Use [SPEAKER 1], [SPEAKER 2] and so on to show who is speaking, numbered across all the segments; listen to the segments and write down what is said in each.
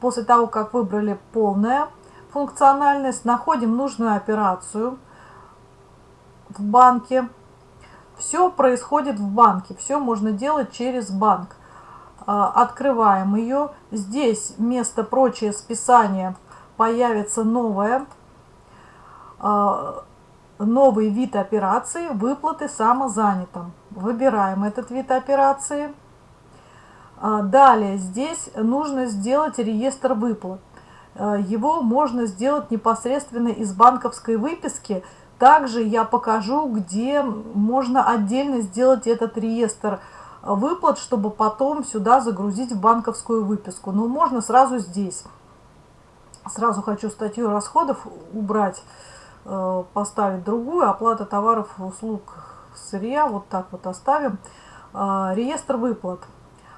[SPEAKER 1] После того, как выбрали полная функциональность, находим нужную операцию в банке. Все происходит в банке, все можно делать через банк. А, открываем ее. Здесь вместо прочее списания появится новое, а, новый вид операции выплаты самозанятым. Выбираем этот вид операции. А, далее здесь нужно сделать реестр выплат. Его можно сделать непосредственно из банковской выписки. Также я покажу, где можно отдельно сделать этот реестр выплат выплат, чтобы потом сюда загрузить в банковскую выписку. Но можно сразу здесь. Сразу хочу статью расходов убрать, э, поставить другую. Оплата товаров, услуг, сырья. Вот так вот оставим. Э, реестр выплат.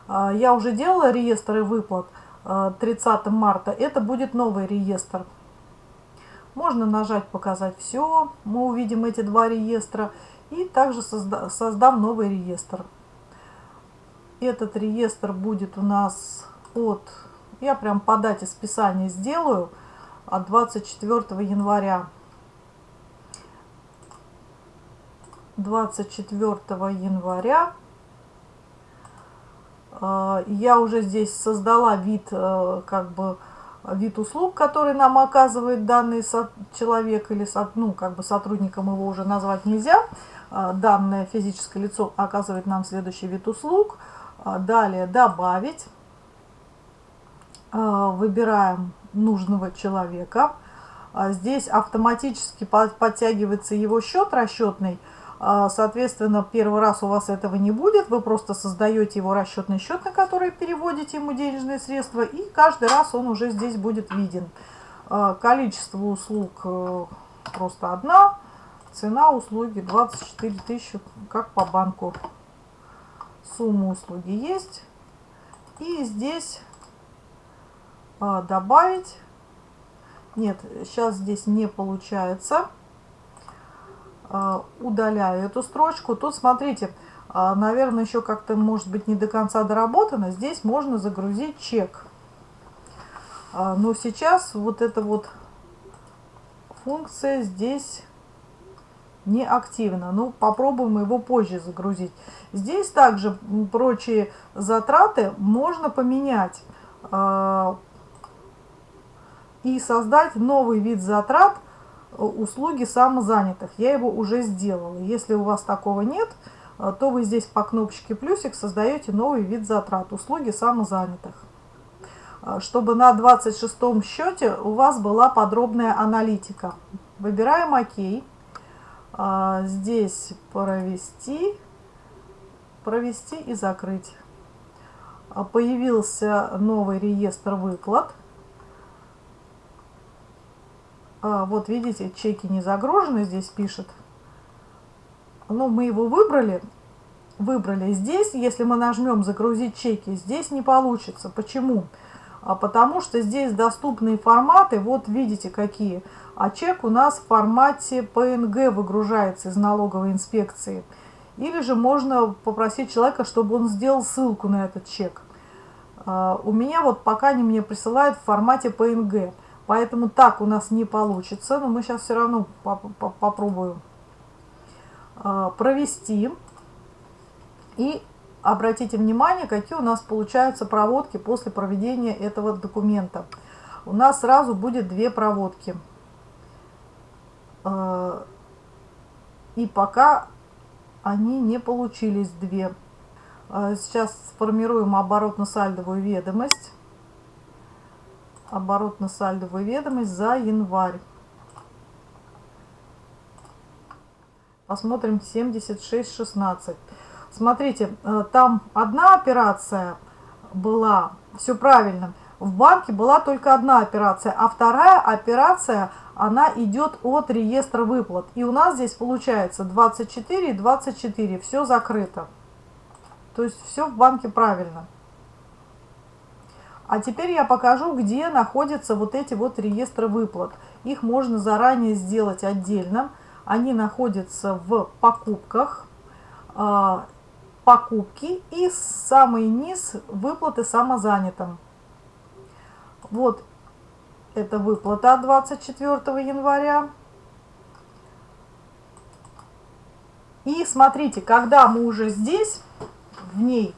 [SPEAKER 1] Э, я уже делала реестры выплат 30 марта. Это будет новый реестр. Можно нажать «Показать все». Мы увидим эти два реестра. И также создам новый реестр. Этот реестр будет у нас от, я прям по дате списания сделаю, от 24 января. 24 января я уже здесь создала вид, э, как бы, вид услуг, который нам оказывает данный человек или ну, как бы сотрудником его уже назвать нельзя. Э, данное физическое лицо оказывает нам следующий вид услуг – а, далее добавить. А, выбираем нужного человека. А, здесь автоматически подтягивается его счет расчетный. Соответственно, первый раз у вас этого не будет. Вы просто создаете его расчетный счет, на который переводите ему денежные средства. И каждый раз он уже здесь будет виден. Количество услуг э, просто одна. Цена услуги 24 тысячи, как по банку сумма услуги есть. И здесь а, добавить. Нет, сейчас здесь не получается. А, удаляю эту строчку. Тут смотрите, а, наверное, еще как-то может быть не до конца доработано. Здесь можно загрузить чек. А, но сейчас вот эта вот функция здесь не активно. Ну, попробуем его позже загрузить. Здесь также прочие затраты можно поменять и создать новый вид затрат услуги самозанятых. Я его уже сделала. Если у вас такого нет, э, то вы здесь по кнопочке плюсик создаете новый вид затрат услуги самозанятых э, чтобы на 26 счете у вас была подробная аналитика. Выбираем ОК. А, здесь провести, провести и закрыть. Появился новый реестр выплат. А, вот видите, чеки не загружены, здесь пишет. Но мы его выбрали. Выбрали здесь, если мы нажмем загрузить чеки, здесь не получится. Почему? А потому что здесь доступные форматы, вот видите какие а чек у нас в формате PNG выгружается из налоговой инспекции. Или же можно попросить человека, чтобы он сделал ссылку на этот чек. А, у меня вот пока они мне присылают в формате PNG. Поэтому так у нас не получится. Но мы сейчас все равно попробуем а, провести. И обратите внимание, какие у нас получаются проводки после проведения этого документа. У нас сразу будет две проводки. А, и пока они не получились две. А, сейчас сформируем оборотно-сальдовую ведомость. Оборотно-сальдовую ведомость за январь. Посмотрим 76.16. Смотрите, э, там одна операция была, все правильно. В банке была только одна операция, а вторая операция она идет от реестра выплат. И у нас здесь получается 24 и 24, все закрыто. То есть все в банке правильно. А теперь я покажу, где находятся вот эти вот реестры выплат. Их можно заранее сделать отдельно. Они находятся в покупках, а, покупки и самый низ выплаты самозанятым. Вот это выплата от 24 января. И смотрите, когда мы уже здесь, в ней,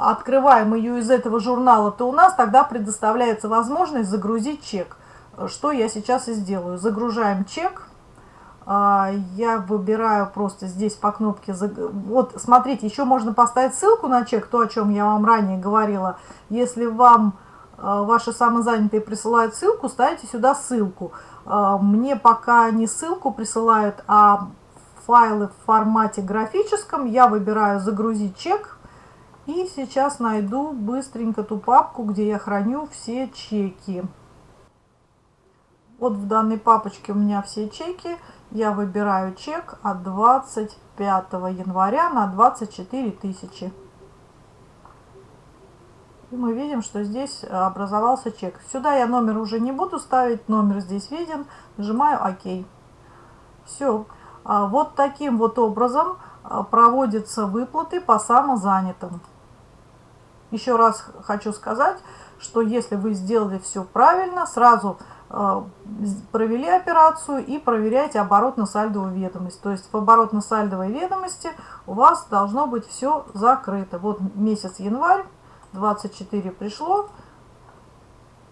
[SPEAKER 1] открываем ее из этого журнала, то у нас тогда предоставляется возможность загрузить чек. Что я сейчас и сделаю. Загружаем чек. А, я выбираю просто здесь по кнопке. Вот, смотрите, еще можно поставить ссылку на чек, то, о чем я вам ранее говорила. Если вам а, ваши самозанятые присылают ссылку, ставите сюда ссылку. А, мне пока не ссылку присылают, а файлы в формате графическом. Я выбираю «Загрузить чек». И сейчас найду быстренько ту папку, где я храню все чеки. Вот в данной папочке у меня все чеки. Я выбираю чек от 25 января на 24 тысячи. И мы видим, что здесь образовался чек. Сюда я номер уже не буду ставить, номер здесь виден. Нажимаю ОК. Все. А вот таким вот образом а, проводятся выплаты по самозанятым. Еще раз хочу сказать, что если вы сделали все правильно, сразу а, провели операцию и проверяйте оборотно-сальдовую ведомость. То есть в оборотно-сальдовой ведомости у вас должно быть все закрыто. Вот месяц январь, 24 пришло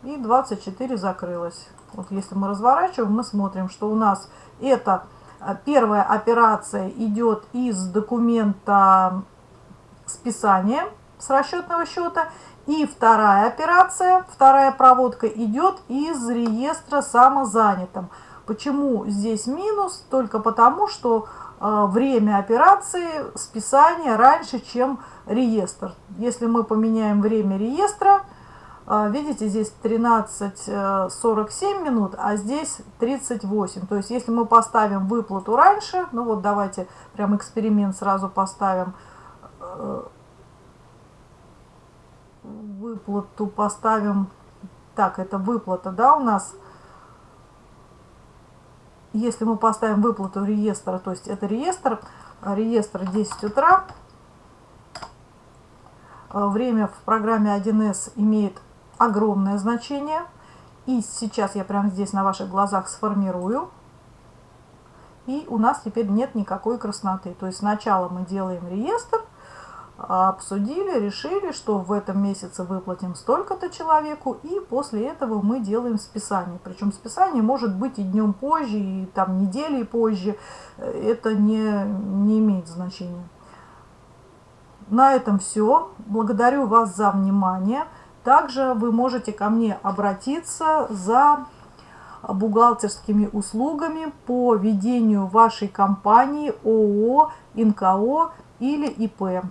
[SPEAKER 1] и 24 закрылось. Вот если мы разворачиваем, мы смотрим, что у нас это а, первая операция идет из документа списания с расчетного счета. И вторая операция, вторая проводка идет из реестра самозанятым. Почему здесь минус? Только потому, что э, время операции списания раньше, чем реестр. Если мы поменяем время реестра, а, видите, здесь 13.47 минут, а здесь 38. То есть, если мы поставим выплату раньше, ну вот давайте прям эксперимент сразу поставим. Выплату поставим. Так, это выплата, да, у нас. Если мы поставим выплату реестра, то есть это реестр, реестр 10 утра. Э, время в программе 1С имеет огромное значение. И сейчас я прямо здесь на ваших глазах сформирую. И у нас теперь нет никакой красноты. То есть сначала мы делаем реестр, обсудили, решили, что в этом месяце выплатим столько-то человеку, и после этого мы делаем списание. Причем списание может быть и днем позже, и там недели позже. Это не, не имеет значения. На этом все. Благодарю вас за внимание. Также вы можете ко мне обратиться за бухгалтерскими услугами по ведению вашей компании ООО, НКО или ИП.